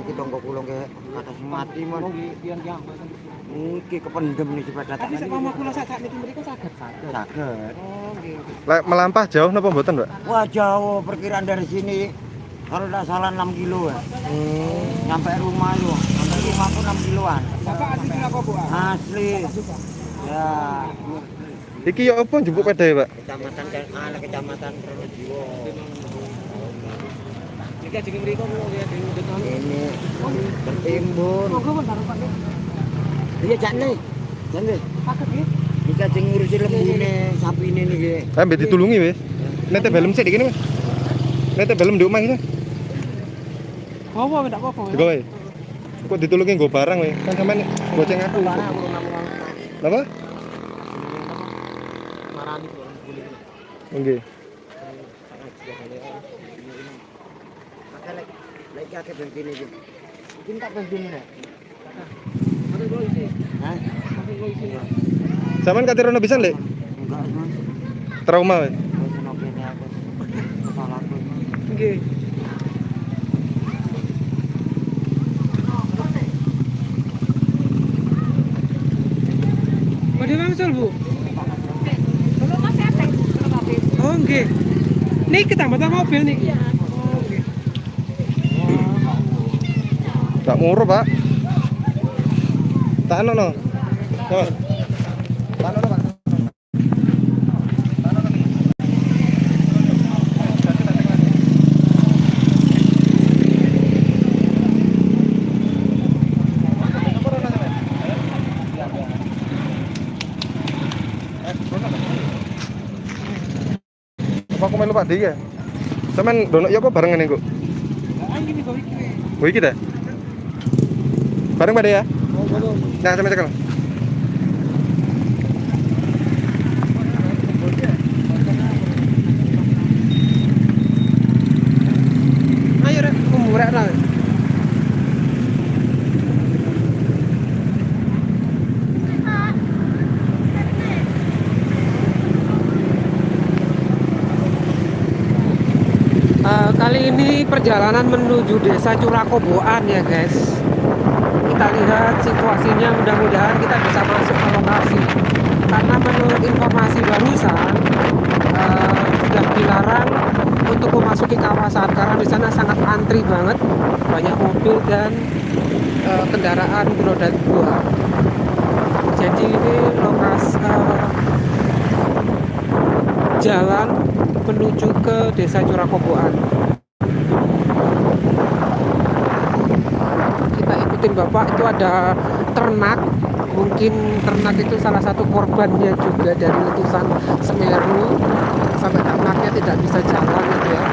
Iki tonggo kula ke kata mati mon. Wong pian ki apa? Iki kependem sepeda Tapi kula sak niki mriko saged saged. Saged. Oh nggih. Lek melampah jauh napa mboten, Mbak? Wah jauh perkiraan dari sini kalau tidak salah 6 kilo ya. Sampai rumah yo. Sampai rumah pun 6 kiloan. Bapak asli Surakoboa. Asli. Ya, Iki ya apa peda ya, Pak? kecamatan kecamatan Pronojiwo. Ajeng ya. Ini tertimbun. Monggo pun baru Pak. Iya ngurusi lembune ditulungi wis. Nete belum sik iki, Mas. Nete belum di omah iki. Bawa ndak apa-apa. ya. Digawe. Kok ditulungi nggo barang weh. Kan sampean goceng aku. Napa? Marani. Nggih. Tak. Hah? Katirono pisan, Lek? Enggak, Mas. Trauma weh. Wis ono kene aku. Kesalahanku. Nggih. Pada wangsul, Bu? Oh, nggih. Niki tambatan mobil niki. Oh, Tak muru, Pak. Tak ono no. Pak. Apa aku melu Pak Di ya? Sampean dono ya apa barengan? Ah, ini kok iki. Oh iki. Bareng Pak De ya? Nah, sampai cekal. Ayo rek, lah. Eh, kali ini perjalanan menuju desa Curakoboan ya guys kita lihat situasinya mudah-mudahan kita bisa masuk ke lokasi. Karena menurut informasi barusan eh, sudah dilarang untuk memasuki kawasan karena di sana sangat antri banget banyak mobil dan eh, kendaraan beroda dua. Jadi ini lokasi eh, jalan menuju ke desa Curakoboan kita ikutin bapak itu ada ternak. Mungkin ternak itu salah satu korbannya juga dari letusan Semeru. Sampai ternaknya tidak bisa jalan gitu ya.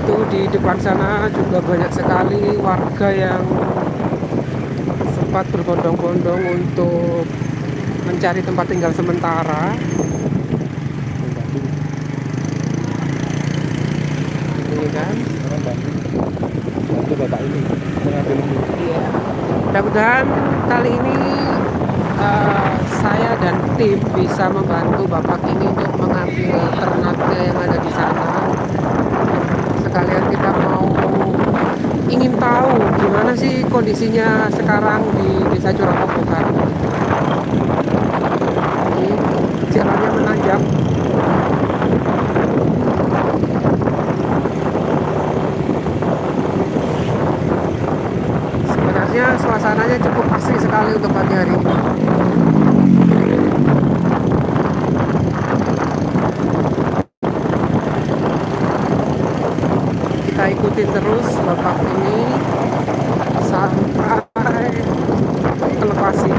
Itu di depan sana juga banyak sekali warga yang sempat berbondong-bondong untuk mencari tempat tinggal sementara kan Bantu bapak ini mengambil ini. Iya. Mudah-mudahan kali ini eh, saya dan tim bisa membantu bapak ini untuk mengambil ternaknya yang ada di sana. Sekalian kita mau ingin tahu gimana sih kondisinya sekarang di Desa Curakobokan. Ini jalannya menanjak. Sekali untuk pagi hari ini. Kita ikutin terus bapak ini sampai ke lokasi.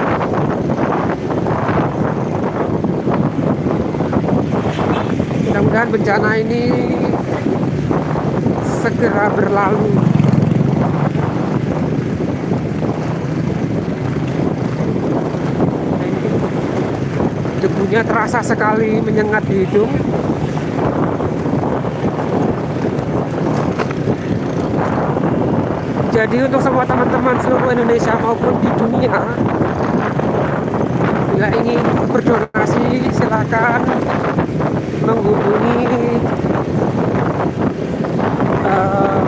Mudah-mudahan bencana ini segera berlalu. Debunya terasa sekali menyengat di hidung jadi untuk semua teman-teman seluruh Indonesia maupun di dunia bila ingin berdonasi silakan menghubungi eh,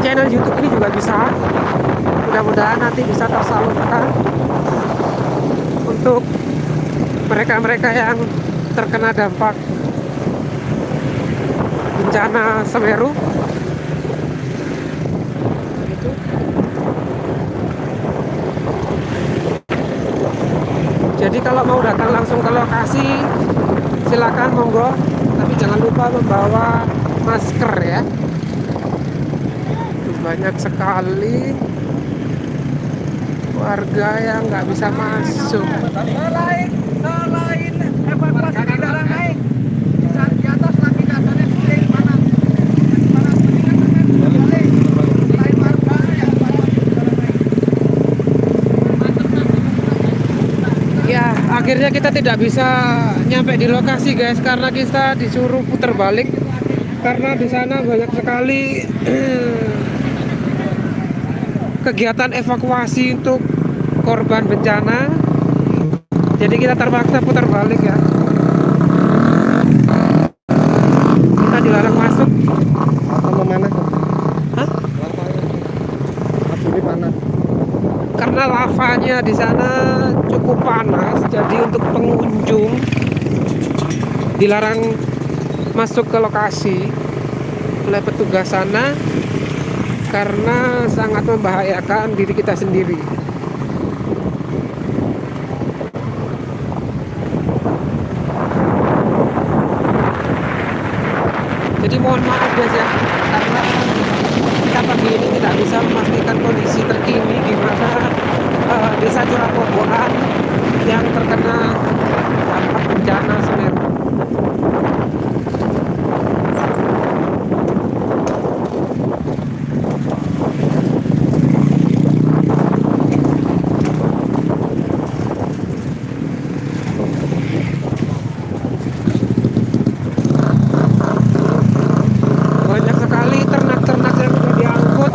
channel YouTube ini juga bisa. Mudah-mudahan nanti bisa tersalurkan untuk mereka-mereka yang terkena dampak bencana Semeru. Itu. Jadi kalau mau datang langsung ke lokasi silakan monggo, tapi jangan lupa membawa masker ya. Banyak sekali warga yang nggak bisa masuk. Selain evakuasi saat di atas lagi. Ya, akhirnya kita tidak bisa nyampe di lokasi guys karena kita disuruh putar balik karena di sana banyak sekali kegiatan evakuasi untuk korban bencana. Jadi kita terpaksa putar balik ya. Kita dilarang masuk. Sama mana? Hah? Api panas. karena lavanya di sana cukup panas jadi untuk pengunjung dilarang masuk ke lokasi oleh petugas sana karena sangat membahayakan diri kita sendiri jadi mohon maaf guys ya karena kita pagi ini tidak bisa memastikan kondisi terkini di mana eh, desa Curakoboan yang terkena dampak bencana Semeru. Banyak sekali ternak-ternak yang sudah diangkut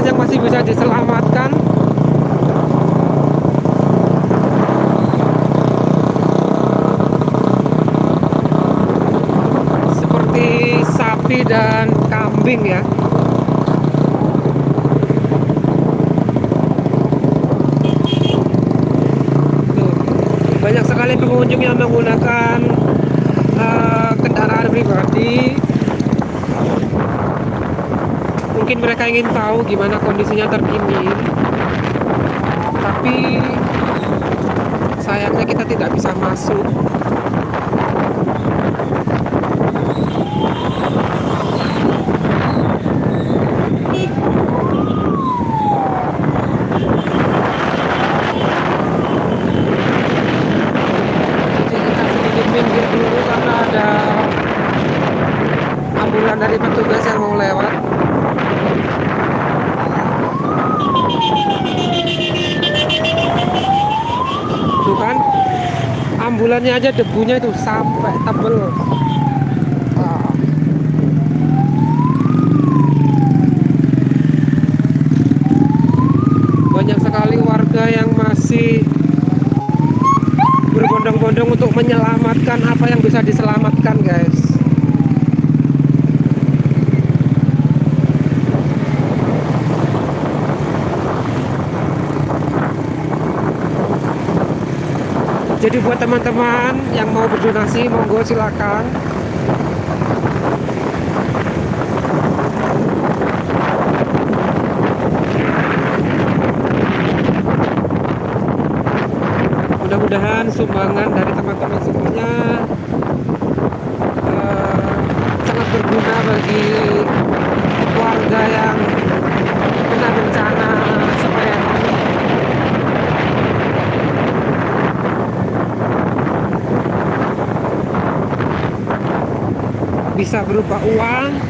petugas yang masih bisa diselamatkan. Seperti sapi dan kambing ya. Banyak sekali pengunjung yang menggunakan eh, kendaraan pribadi mereka ingin tahu gimana kondisinya terkini. Tapi sayangnya kita tidak bisa masuk. Dari petugas yang mau lewat tuh kan ambulannya aja debunya itu sampai tebel. Banyak sekali warga yang masih berbondong-bondong untuk menyelamatkan apa yang bisa diselamatkan guys jadi buat teman-teman yang mau berdonasi monggo silakan. Mudah-mudahan sumbangan dari teman-teman semuanya eh, sangat berguna bagi warga yang kena bencana Semeru bisa berupa uang,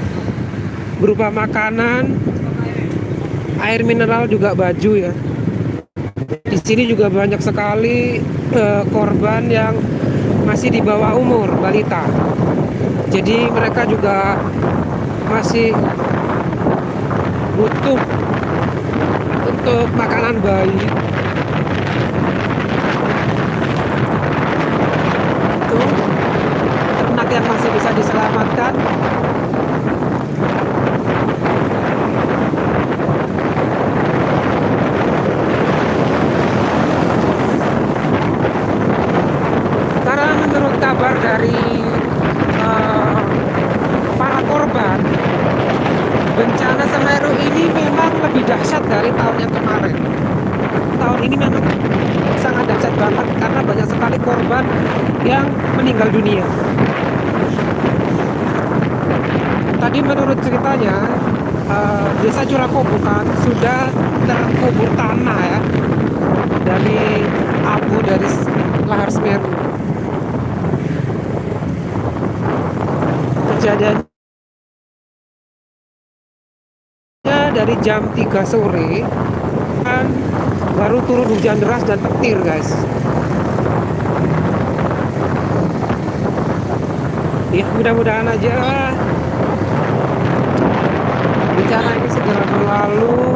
berupa makanan, air mineral juga baju ya. Di sini juga banyak sekali eh, korban yang masih di bawah umur balita. Jadi mereka juga masih butuh untuk makanan bayi. Tuh. Diselamatkan. Karena menurut kabar dari eh, para korban bencana Semeru ini memang lebih dahsyat dari tahun yang kemarin. Tahun ini memang sangat dahsyat banget karena banyak sekali korban yang meninggal dunia tadi menurut ceritanya eh, desa Curakobukan sudah terkubur tanah ya dari abu dari lahar Semeru. Kejadiannya dari jam 3 sore kan baru turun hujan deras dan petir guys. Ya mudah-mudahan aja bencana ini segera berlalu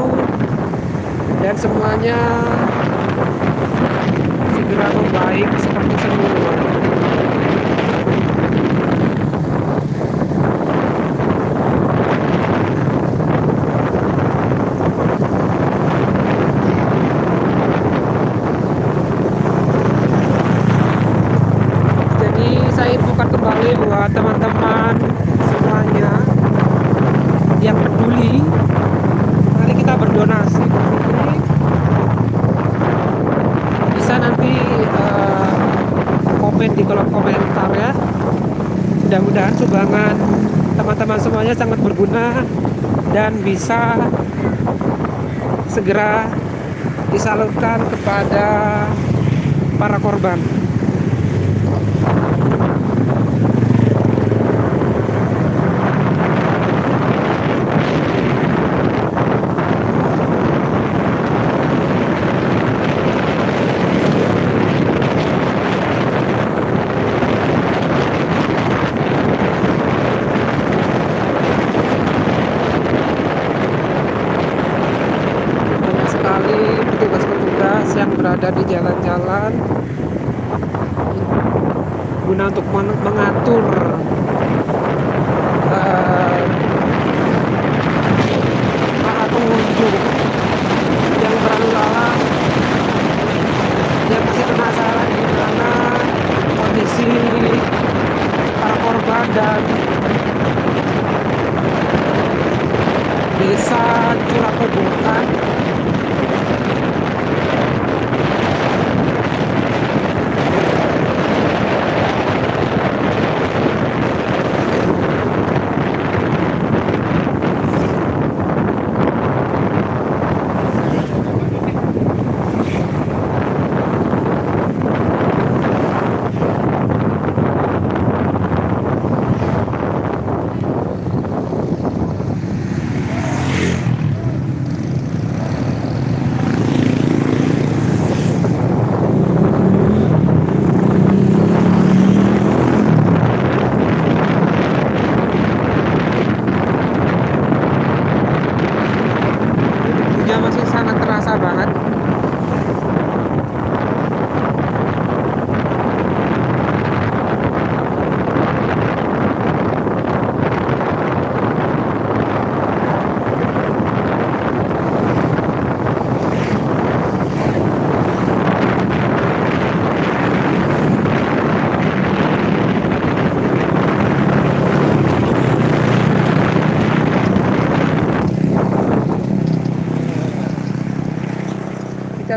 dan semuanya segera membaik seperti semula Jadi saya infokan kembali buat teman-teman semuanya yang peduli. Nanti kita berdonasi ke sini. Bisa nanti eh, komen di kolom komentar ya. Mudah-mudahan sumbangan teman-teman semuanya sangat berguna dan bisa segera disalurkan kepada para korban.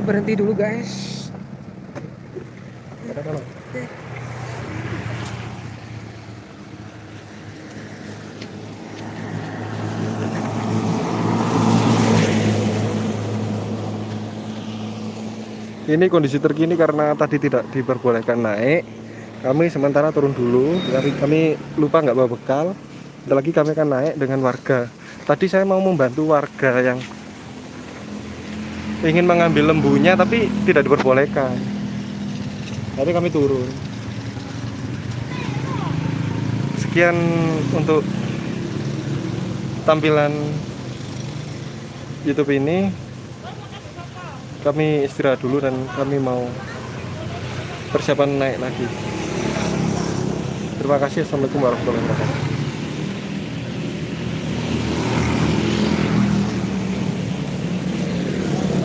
Berhenti dulu guys Ini kondisi terkini karena tadi tidak diperbolehkan naik. Kami sementara turun dulu. Kami, kami lupa nggak bawa bekal. Lagi kami akan naik dengan warga. Tadi saya mau membantu warga yang ingin mengambil lembunya tapi tidak diperbolehkan. Jadi kami turun. Sekian untuk tampilan YouTube ini kami istirahat dulu dan kami mau persiapan naik lagi. Terima kasih. Assalamualaikum warahmatullahi wabarakatuh.